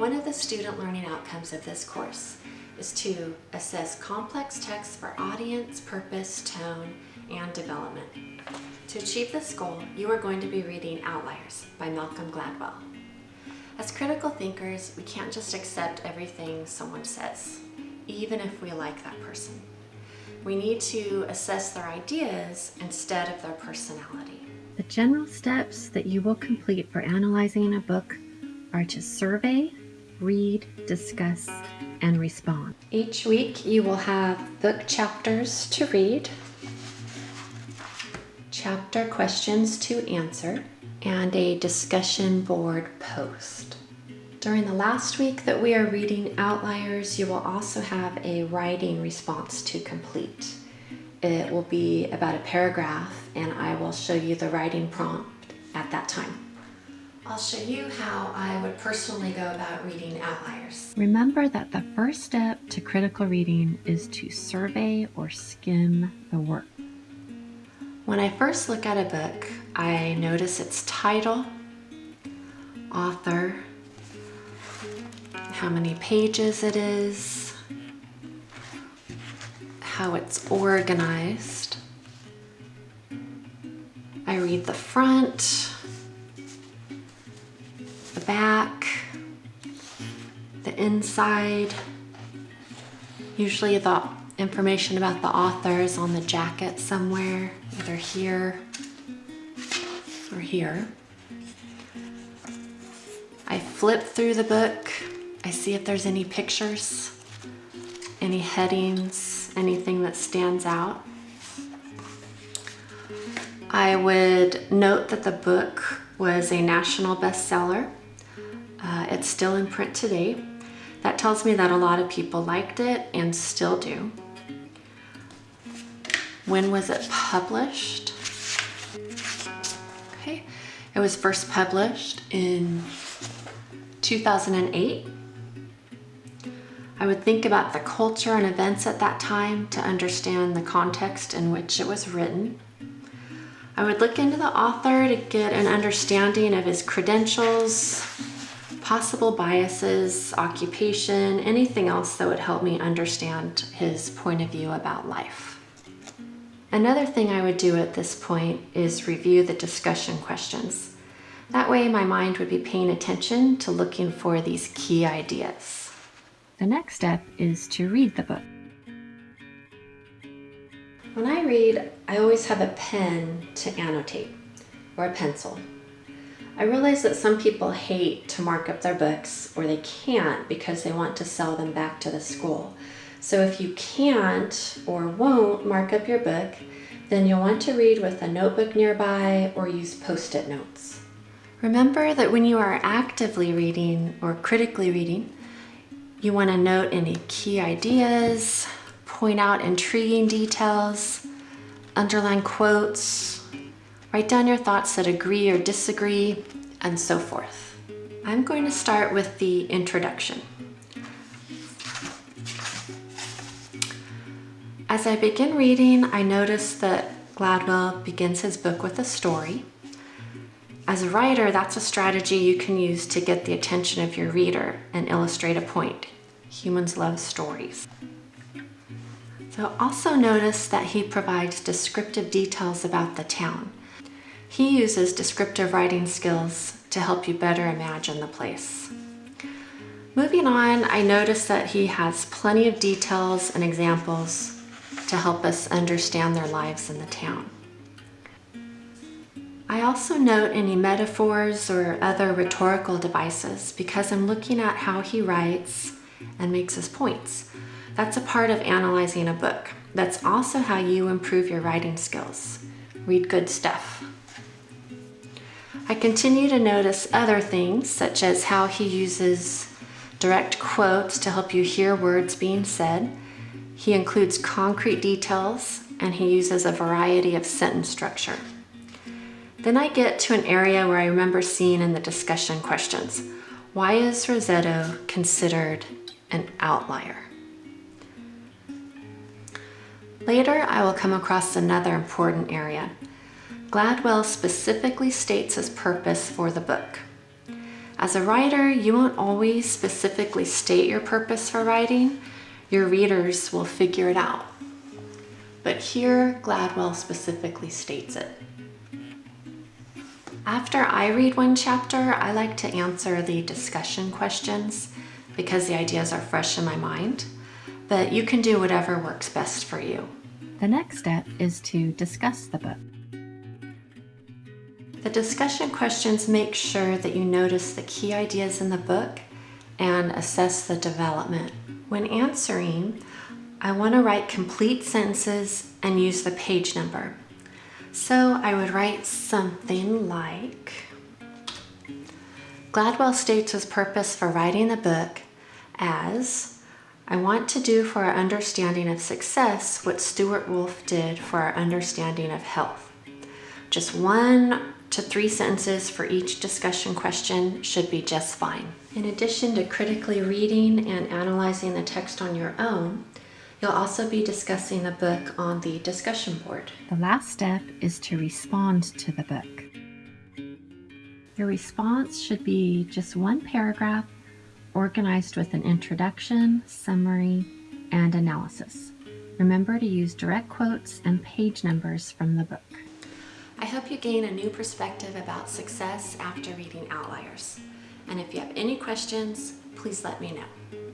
One of the student learning outcomes of this course is to assess complex texts for audience, purpose, tone, and development. To achieve this goal, you are going to be reading Outliers by Malcolm Gladwell. As critical thinkers, we can't just accept everything someone says, even if we like that person. We need to assess their ideas instead of their personality. The general steps that you will complete for analyzing a book are to survey, read, discuss, and respond. Each week you will have book chapters to read, chapter questions to answer, and a discussion board post. During the last week that we are reading Outliers, you will also have a writing response to complete. It will be about a paragraph and I will show you the writing prompt at that time. I'll show you how I would personally go about reading Outliers. Remember that the first step to critical reading is to survey or skim the work. When I first look at a book, I notice its title, author, how many pages it is, how it's organized. I read the front, the back, the inside. Usually the information about the author is on the jacket somewhere, either here or here. I flip through the book. I see if there's any pictures, any headings, anything that stands out. I would note that the book was a national bestseller uh, it's still in print today. That tells me that a lot of people liked it and still do. When was it published? Okay, it was first published in 2008. I would think about the culture and events at that time to understand the context in which it was written. I would look into the author to get an understanding of his credentials, possible biases, occupation, anything else that would help me understand his point of view about life. Another thing I would do at this point is review the discussion questions. That way my mind would be paying attention to looking for these key ideas. The next step is to read the book. When I read, I always have a pen to annotate, or a pencil. I realize that some people hate to mark up their books or they can't because they want to sell them back to the school. So if you can't or won't mark up your book, then you'll want to read with a notebook nearby or use post-it notes. Remember that when you are actively reading or critically reading, you want to note any key ideas, point out intriguing details, underline quotes, Write down your thoughts that agree or disagree, and so forth. I'm going to start with the introduction. As I begin reading, I notice that Gladwell begins his book with a story. As a writer, that's a strategy you can use to get the attention of your reader and illustrate a point. Humans love stories. So also notice that he provides descriptive details about the town. He uses descriptive writing skills to help you better imagine the place. Moving on, I notice that he has plenty of details and examples to help us understand their lives in the town. I also note any metaphors or other rhetorical devices because I'm looking at how he writes and makes his points. That's a part of analyzing a book. That's also how you improve your writing skills. Read good stuff. I continue to notice other things, such as how he uses direct quotes to help you hear words being said. He includes concrete details, and he uses a variety of sentence structure. Then I get to an area where I remember seeing in the discussion questions. Why is Roseto considered an outlier? Later, I will come across another important area, Gladwell specifically states his purpose for the book. As a writer, you won't always specifically state your purpose for writing. Your readers will figure it out. But here, Gladwell specifically states it. After I read one chapter, I like to answer the discussion questions because the ideas are fresh in my mind, but you can do whatever works best for you. The next step is to discuss the book. The discussion questions make sure that you notice the key ideas in the book and assess the development. When answering, I want to write complete sentences and use the page number. So I would write something like Gladwell states his purpose for writing the book as I want to do for our understanding of success what Stewart Wolf did for our understanding of health. Just one to three sentences for each discussion question should be just fine. In addition to critically reading and analyzing the text on your own, You'll also be discussing the book on the discussion board. The last step is to respond to the book. Your response should be just one paragraph organized with an introduction, summary, and analysis. Remember to use direct quotes and page numbers from the book. I hope you gain a new perspective about success after reading Outliers. And if you have any questions, please let me know.